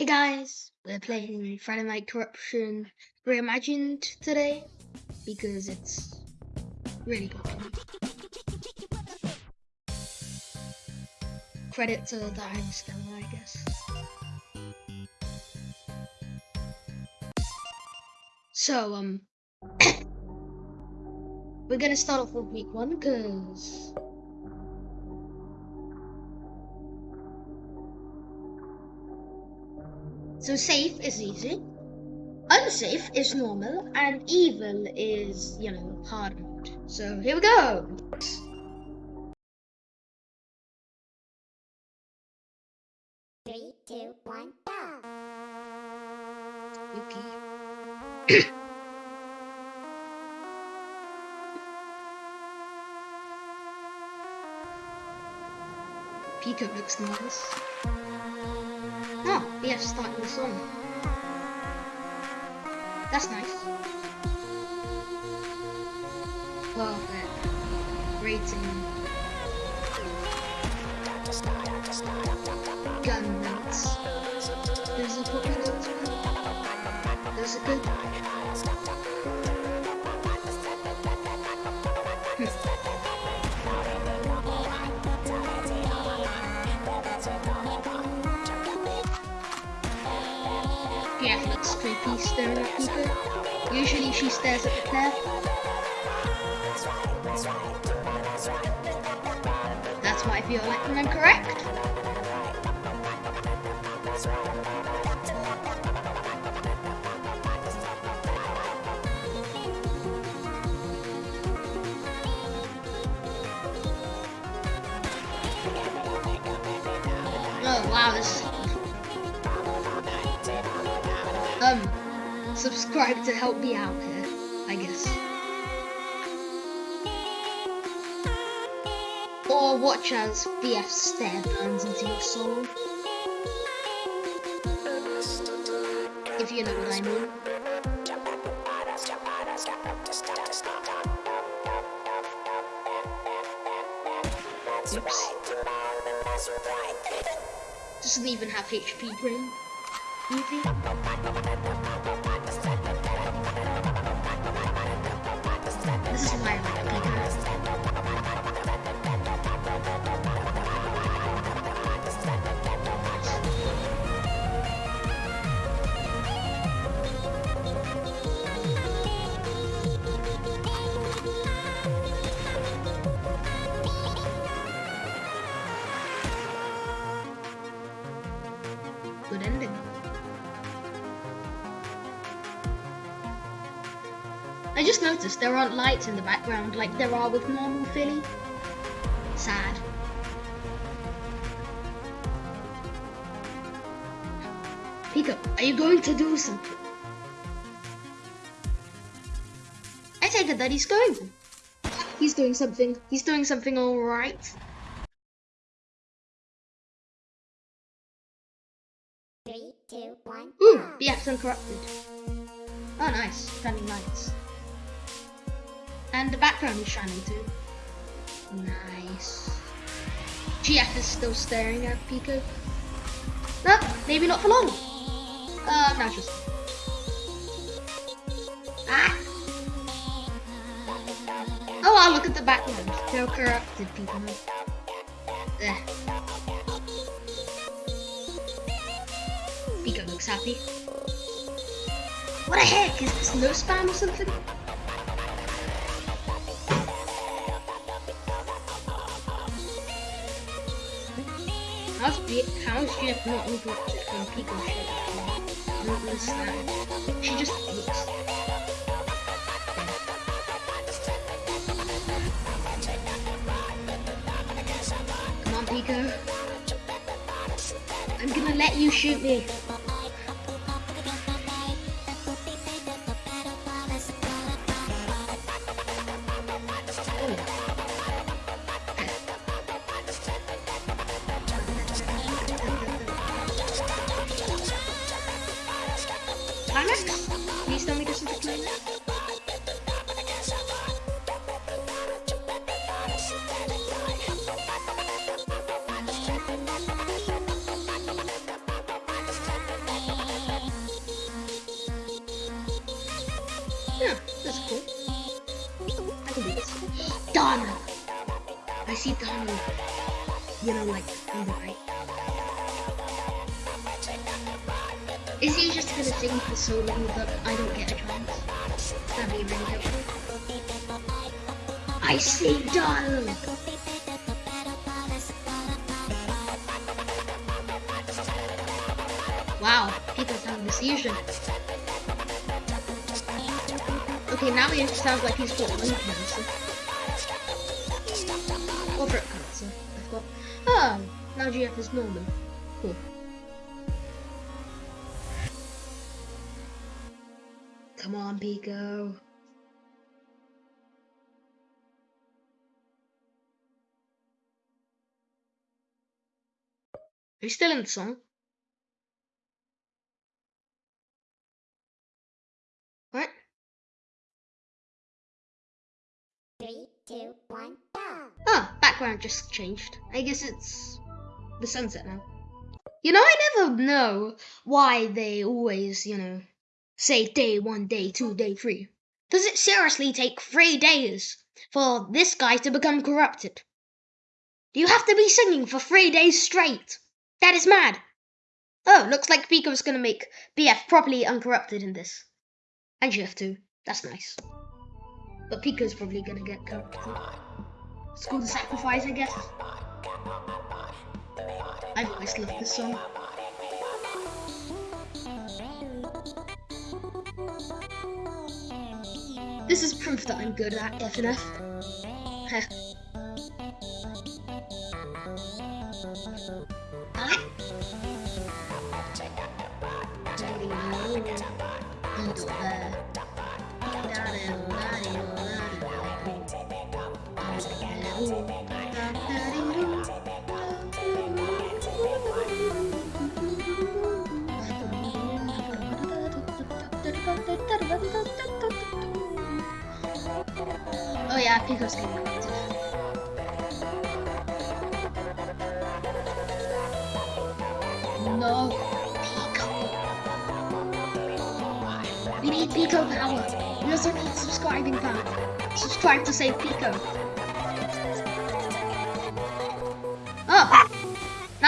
Hey guys, we're playing Friday Night Corruption Reimagined today because it's really good. Credit to the Diane Stella, I guess. So, um, we're gonna start off with week one because So safe is easy, unsafe is normal, and evil is, you know, hard mode. So here we go! Three, two, one, go! Yuki. Pico looks nice. Oh, yeah, starting the song. That's nice. Perfect. Rating. Gun rates. There's a good There's a good. Creepy staring at people. Usually she stares at the Claire. That's what I feel like when I'm correct. Subscribe to help me out here, I guess. Or watch as BF stare burns into your soul. If you know what I mean. Oops. Doesn't even have HP brain. Eevee. This is just noticed there aren't lights in the background like there are with normal Philly. Sad. Pico, are you going to do something? I take it that he's going to. He's doing something. He's doing something alright. Three, two, one, Ooh, go! BX Uncorrupted. Oh, nice. Shining lights. And the background is shining too. Nice. GF is still staring at Pico. No, maybe not for long. Uh, now just. Ah! Oh, wow, look at the background. They're corrupted people. There. Pico looks happy. What the heck? Is this no spam or something? How's B how is Jeff not interrupted from shit? I don't understand. She just looks. Come on, Pico. I'm gonna let you shoot me. Yeah, that's cool. I can do this. Donald! I see Donald. You know, like, on the right. Is he just gonna sing for so long that I don't get a chance? That'd be really helpful. I see Donald! Wow, Peter's having a seizure. Okay, now he sounds like he's got lung cancer. Or throat cancer, I've got. Oh, now GF is normal. Cool. Come on, Pico. Are you still in the song? Two, go. Oh, background just changed. I guess it's the sunset now. You know, I never know why they always, you know, say day one, day two, day three. Does it seriously take three days for this guy to become corrupted? Do you have to be singing for three days straight? That is mad. Oh, looks like Pico's gonna make BF properly uncorrupted in this. And GF too. That's nice. But Pico's probably gonna get corrupted. It's called the sacrifice, I guess. I've always loved this song. This is proof that I'm good at FNF. Heh. Alright. Under there. Oh yeah, Pico's getting. No, Pico. We need Pico power. We also need subscribing power. Subscribe to save Pico.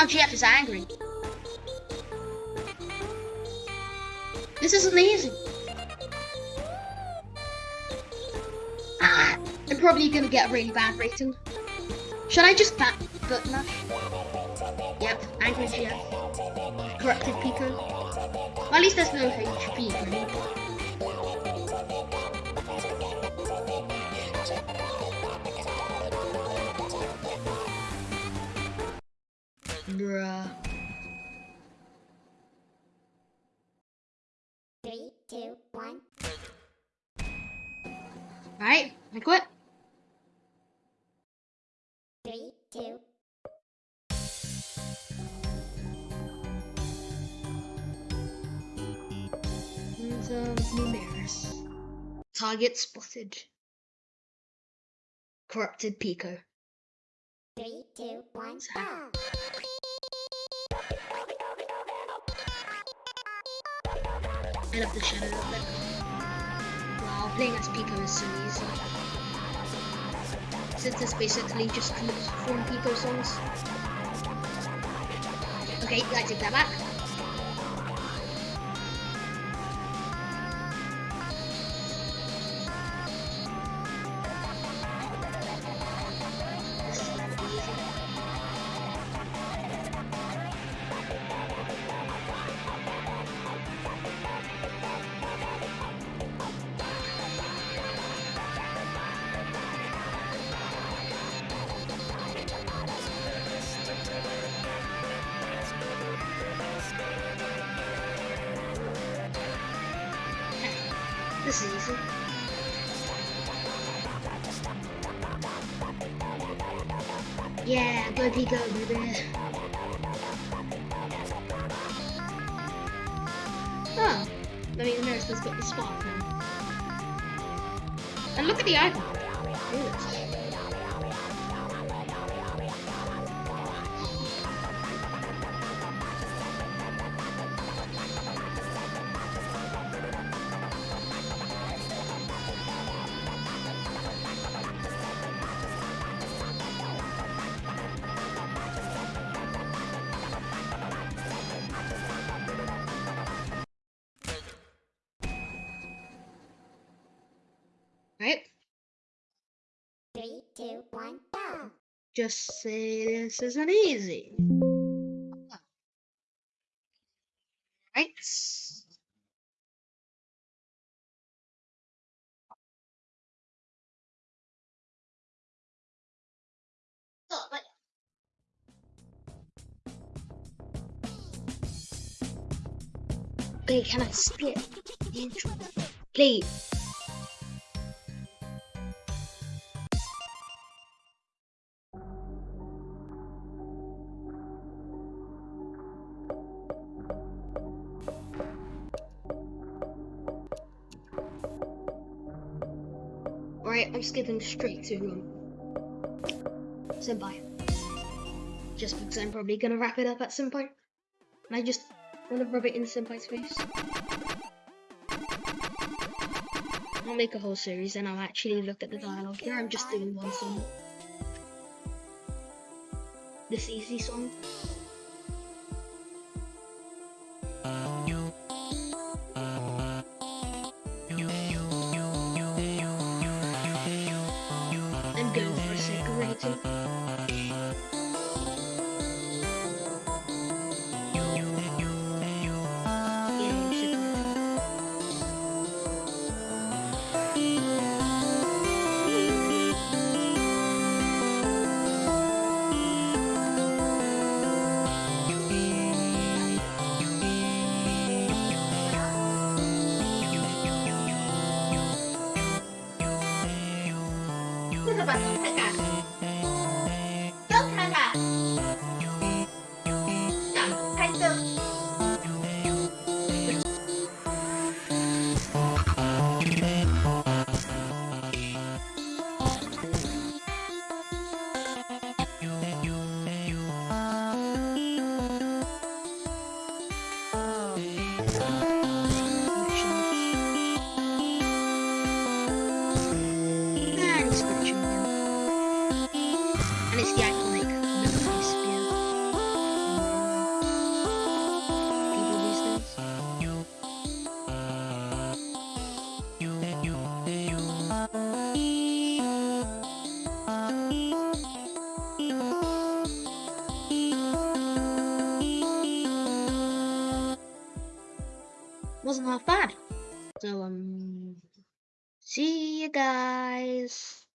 Now GF is angry. This is amazing. Ah, I'm probably gonna get a really bad rating. Should I just button mash? Yep, angry GF. Corrupted Pico. Well, at least there's no HP, right? Bruh. Three, two, one. Alright, I quit. Three, two, Numeris. Target spotted. Corrupted Pico. three, two, one, go. I love the shadow of it. Wow, playing as Pico is so easy. Since it's basically just clips from Pico songs. Okay, I take that back. This is easy. Yeah, go Pico, baby. Oh, I mean, America's got the spot now. And look at the icon. Right? Three, two, one, go. Just say this isn't easy. Right? Oh, but Play, can I spit? Play. Alright, I'm skipping straight to um, Senpai. Just because I'm probably gonna wrap it up at some point. And I just want to rub it in Senpai's face. I'll make a whole series and I'll actually look at the dialogue. Here I'm just doing one song. This easy song. 太 干 So um see you guys.